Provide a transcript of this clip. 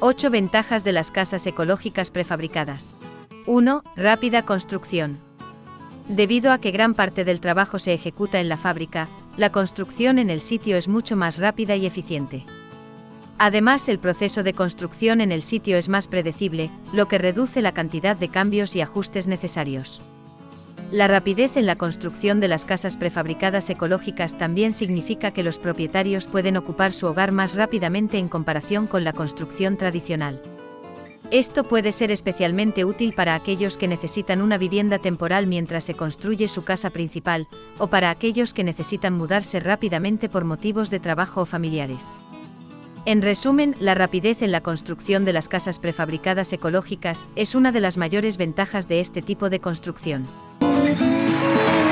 8 ventajas de las casas ecológicas prefabricadas. 1. Rápida construcción. Debido a que gran parte del trabajo se ejecuta en la fábrica, la construcción en el sitio es mucho más rápida y eficiente. Además, el proceso de construcción en el sitio es más predecible, lo que reduce la cantidad de cambios y ajustes necesarios. La rapidez en la construcción de las casas prefabricadas ecológicas también significa que los propietarios pueden ocupar su hogar más rápidamente en comparación con la construcción tradicional. Esto puede ser especialmente útil para aquellos que necesitan una vivienda temporal mientras se construye su casa principal, o para aquellos que necesitan mudarse rápidamente por motivos de trabajo o familiares. En resumen, la rapidez en la construcción de las casas prefabricadas ecológicas es una de las mayores ventajas de este tipo de construcción. Thank you.